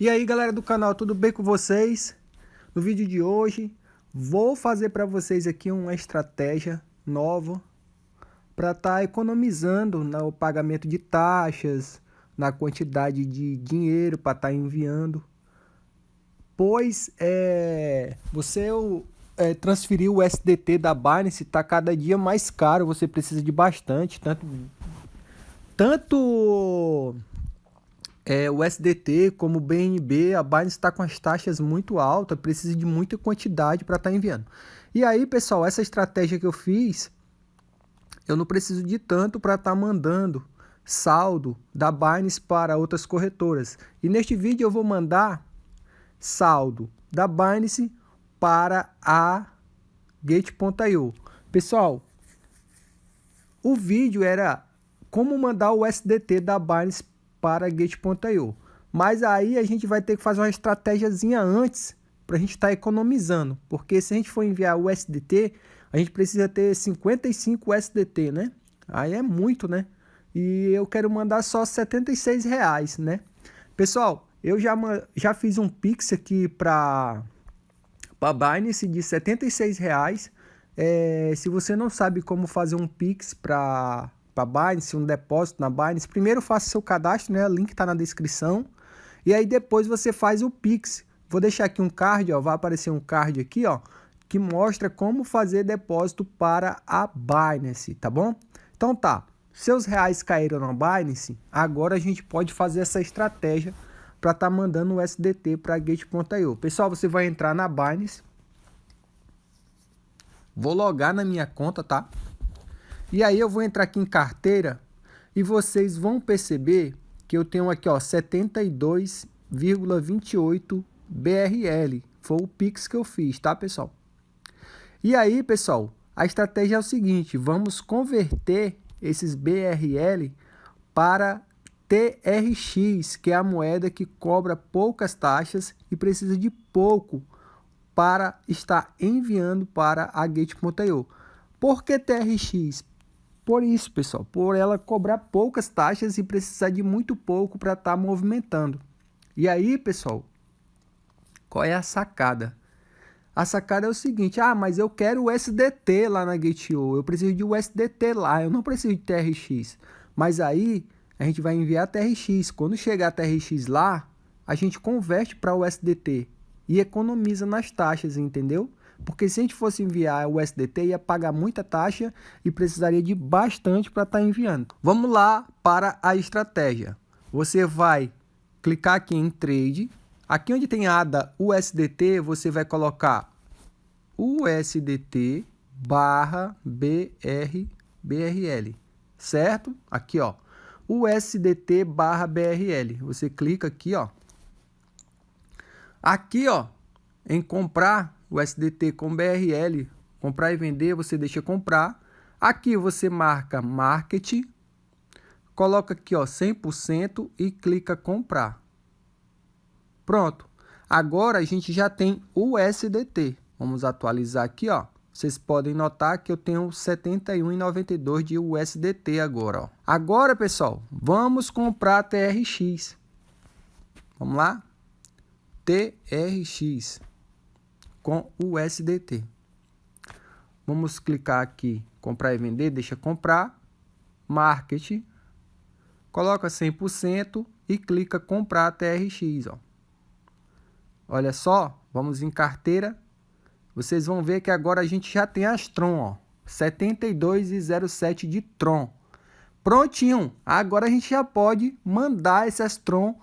E aí galera do canal, tudo bem com vocês? No vídeo de hoje vou fazer para vocês aqui uma estratégia nova para estar tá economizando no pagamento de taxas, na quantidade de dinheiro para estar tá enviando. Pois é, você é, transferir o SDT da Binance está cada dia mais caro, você precisa de bastante, tanto, tanto é, o SDT, como o BNB, a Binance está com as taxas muito altas, precisa de muita quantidade para estar tá enviando. E aí, pessoal, essa estratégia que eu fiz, eu não preciso de tanto para estar tá mandando saldo da Binance para outras corretoras. E neste vídeo eu vou mandar saldo da Binance para a Gate.io. Pessoal, o vídeo era como mandar o SDT da Binance para Gate.io. Mas aí a gente vai ter que fazer uma estratégiazinha antes para a gente estar tá economizando. Porque se a gente for enviar o SDT, a gente precisa ter 55 SDT, né? Aí é muito, né? E eu quero mandar só 76 reais, né? Pessoal, eu já, já fiz um Pix aqui para a Binance de 76 reais. É, se você não sabe como fazer um Pix para para Binance, um depósito na Binance, primeiro faça seu cadastro, né? O link está na descrição. E aí depois você faz o Pix. Vou deixar aqui um card, ó, vai aparecer um card aqui, ó, que mostra como fazer depósito para a Binance, tá bom? Então tá, seus reais caíram na Binance, agora a gente pode fazer essa estratégia para estar tá mandando o SDT para Gate.io. Pessoal, você vai entrar na Binance. Vou logar na minha conta, tá? E aí eu vou entrar aqui em carteira e vocês vão perceber que eu tenho aqui ó 72,28 BRL. Foi o Pix que eu fiz, tá, pessoal? E aí, pessoal, a estratégia é o seguinte, vamos converter esses BRL para TRX, que é a moeda que cobra poucas taxas e precisa de pouco para estar enviando para a Gate.io. Por que TRX? Por isso, pessoal, por ela cobrar poucas taxas e precisar de muito pouco para estar tá movimentando. E aí, pessoal, qual é a sacada? A sacada é o seguinte, ah, mas eu quero o SDT lá na Gate.io, eu preciso de USDT lá, eu não preciso de TRX. Mas aí, a gente vai enviar TRX. Quando chegar a TRX lá, a gente converte para o USDT e economiza nas taxas, entendeu? Porque se a gente fosse enviar o SDT, ia pagar muita taxa e precisaria de bastante para estar tá enviando. Vamos lá para a estratégia. Você vai clicar aqui em Trade. Aqui onde tem ADA USDT, você vai colocar USDT barra BR, BRL, certo? Aqui, ó, USDT barra BRL. Você clica aqui, ó. Aqui, ó, em comprar o SDT com BRL, comprar e vender, você deixa comprar. Aqui você marca Market, coloca aqui ó 100% e clica comprar. Pronto. Agora a gente já tem o SDT. Vamos atualizar aqui, ó. Vocês podem notar que eu tenho 71,92 de USDT agora, ó. Agora, pessoal, vamos comprar TRX. Vamos lá? TRX com o USDT. Vamos clicar aqui, comprar e vender, deixa comprar, market, coloca 100% e clica comprar TRX, ó. Olha só, vamos em carteira, vocês vão ver que agora a gente já tem as Tron, ó, 72,07 de Tron. Prontinho, agora a gente já pode mandar essas Tron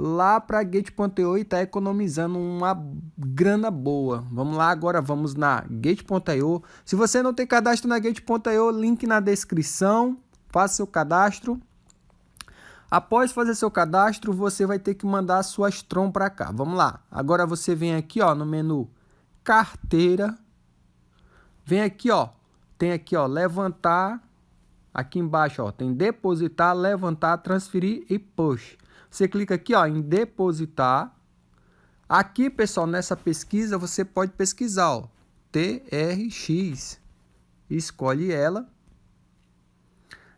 lá para Gate.io e está economizando uma grana boa. Vamos lá agora, vamos na Gate.io. Se você não tem cadastro na Gate.io, link na descrição, faça seu cadastro. Após fazer seu cadastro, você vai ter que mandar a sua Strom para cá. Vamos lá. Agora você vem aqui, ó, no menu carteira. Vem aqui, ó. Tem aqui, ó, levantar. Aqui embaixo, ó, tem depositar, levantar, transferir e push. Você clica aqui ó, em depositar. Aqui, pessoal, nessa pesquisa, você pode pesquisar ó, TRX. Escolhe ela.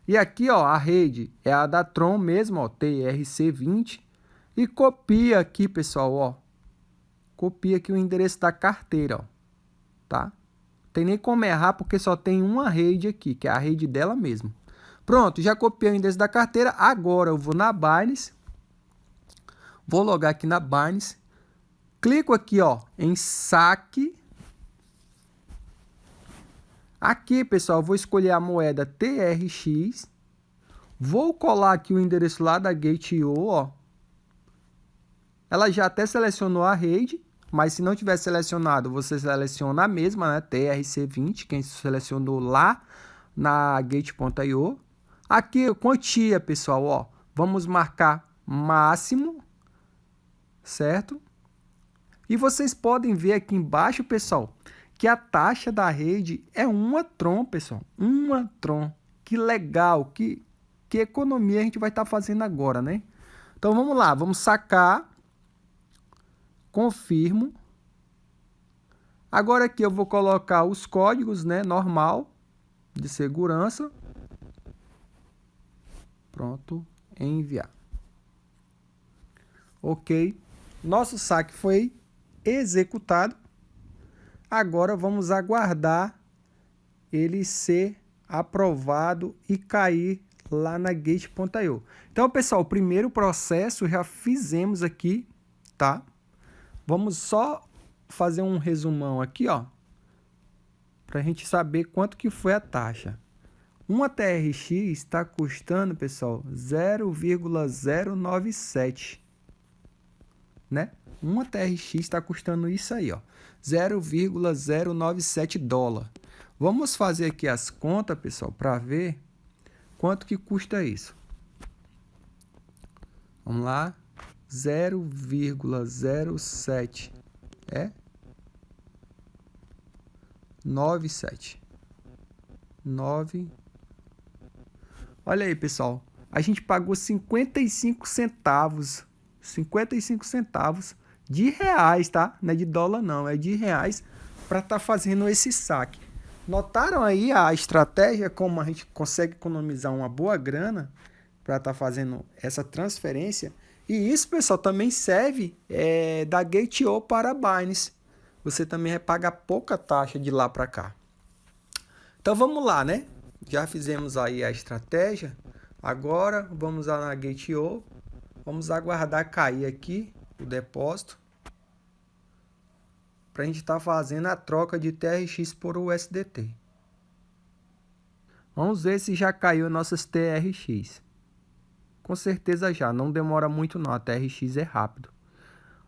E aqui, ó, a rede é a da Tron mesmo, ó, TRC20. e copia aqui, pessoal, ó. Copia aqui o endereço da carteira, ó. Tá? Tem nem como errar porque só tem uma rede aqui, que é a rede dela mesmo. Pronto, já copiei o endereço da carteira. Agora eu vou na Binance. Vou logar aqui na Binance. Clico aqui, ó, em saque. Aqui, pessoal, vou escolher a moeda TRX. Vou colar aqui o endereço lá da Gate.io, ó. Ela já até selecionou a rede, mas se não tiver selecionado, você seleciona a mesma, né? TRC20, quem selecionou lá na Gate.io. Aqui, quantia, pessoal, ó. Vamos marcar máximo, certo? E vocês podem ver aqui embaixo, pessoal, que a taxa da rede é uma Tron, pessoal. Uma Tron. Que legal, que, que economia a gente vai estar tá fazendo agora, né? Então vamos lá, vamos sacar. Confirmo. Agora aqui eu vou colocar os códigos, né, normal de segurança. Pronto, enviar. OK. Nosso saque foi executado. Agora vamos aguardar ele ser aprovado e cair lá na Gate.io. Então, pessoal, o primeiro processo já fizemos aqui, tá? Vamos só fazer um resumão aqui, ó, para a gente saber quanto que foi a taxa. Uma TRX está custando, pessoal, 0,097, né? Uma TRX está custando isso aí, ó, 0,097 dólar. Vamos fazer aqui as contas, pessoal, para ver quanto que custa isso. Vamos lá, 0,07 é 97. 9. Olha aí, pessoal. A gente pagou 55 centavos. 55 centavos de reais, tá? Não é de dólar, não. É de reais para estar tá fazendo esse saque. Notaram aí a estratégia, como a gente consegue economizar uma boa grana para estar tá fazendo essa transferência? E isso, pessoal, também serve é, da Gate.io para a Binance você também vai pagar pouca taxa de lá para cá. Então vamos lá, né? Já fizemos aí a estratégia. Agora vamos lá na Gate.io. Vamos aguardar cair aqui o depósito. Para a gente estar tá fazendo a troca de TRX por USDT. Vamos ver se já caiu nossas TRX. Com certeza já, não demora muito não, a TRX é rápido.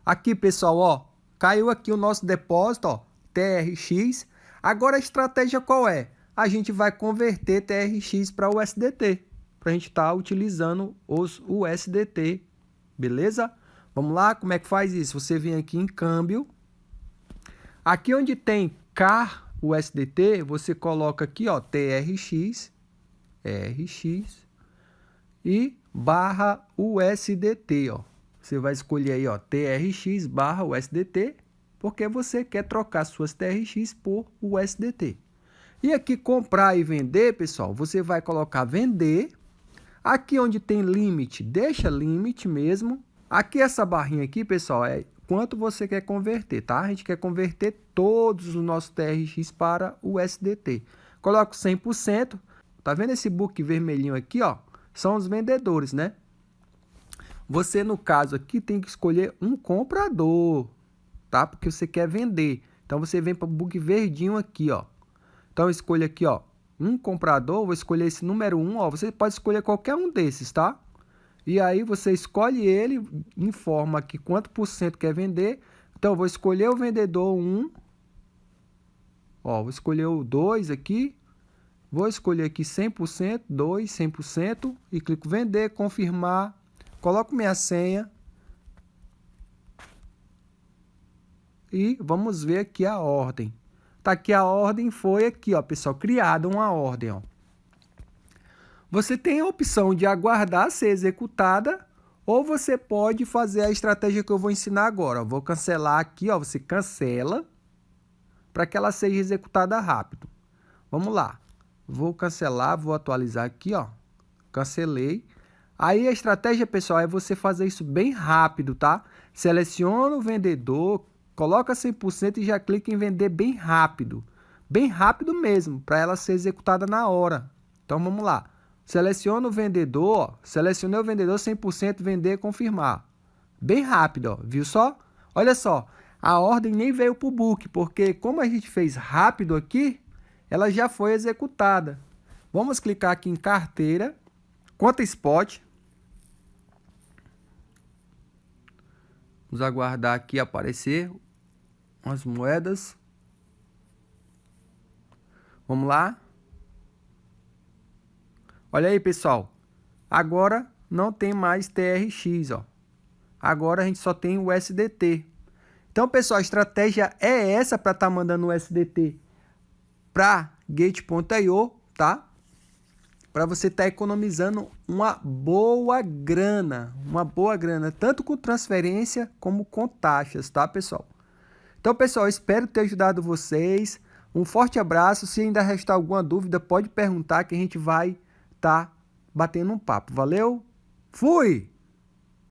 Aqui pessoal, ó, Caiu aqui o nosso depósito, ó, TRX. Agora a estratégia qual é? A gente vai converter TRX para USDT, para a gente estar tá utilizando os USDT, beleza? Vamos lá, como é que faz isso? Você vem aqui em câmbio. Aqui onde tem CAR USDT, você coloca aqui, ó, TRX, RX e barra USDT, ó. Você vai escolher aí, ó, TRX barra USDT, porque você quer trocar suas TRX por USDT. E aqui comprar e vender, pessoal, você vai colocar vender. Aqui onde tem limite, deixa limite mesmo. Aqui essa barrinha aqui, pessoal, é quanto você quer converter, tá? A gente quer converter todos os nossos TRX para USDT. Coloco 100%. Tá vendo esse book vermelhinho aqui, ó? São os vendedores, né? Você, no caso aqui, tem que escolher um comprador, tá? Porque você quer vender. Então, você vem para o book verdinho aqui, ó. Então, escolha aqui, ó, um comprador. Vou escolher esse número 1, ó. Você pode escolher qualquer um desses, tá? E aí, você escolhe ele, informa aqui quanto por cento quer vender. Então, vou escolher o vendedor 1. Ó, vou escolher o 2 aqui. Vou escolher aqui 100%, 2, 100% e clico vender, confirmar coloco minha senha e vamos ver aqui a ordem. Tá aqui a ordem, foi aqui, ó, pessoal, criada uma ordem, ó. Você tem a opção de aguardar ser executada ou você pode fazer a estratégia que eu vou ensinar agora. Vou cancelar aqui, ó, você cancela para que ela seja executada rápido. Vamos lá. Vou cancelar, vou atualizar aqui, ó. Cancelei. Aí a estratégia, pessoal, é você fazer isso bem rápido, tá? Seleciona o vendedor, coloca 100% e já clica em vender bem rápido. Bem rápido mesmo, para ela ser executada na hora. Então vamos lá. Seleciona o vendedor, selecionei o vendedor 100% vender confirmar. Bem rápido, ó, viu só? Olha só, a ordem nem veio para o book, porque como a gente fez rápido aqui, ela já foi executada. Vamos clicar aqui em carteira, conta spot. Vamos aguardar aqui aparecer as moedas. Vamos lá. Olha aí, pessoal. Agora não tem mais TRX, ó. Agora a gente só tem o SDT. Então, pessoal, a estratégia é essa para estar tá mandando o SDT para Gate.io, tá? Para você estar tá economizando uma boa grana, uma boa grana, tanto com transferência como com taxas, tá, pessoal? Então, pessoal, espero ter ajudado vocês. Um forte abraço. Se ainda restar alguma dúvida, pode perguntar que a gente vai estar tá batendo um papo. Valeu? Fui!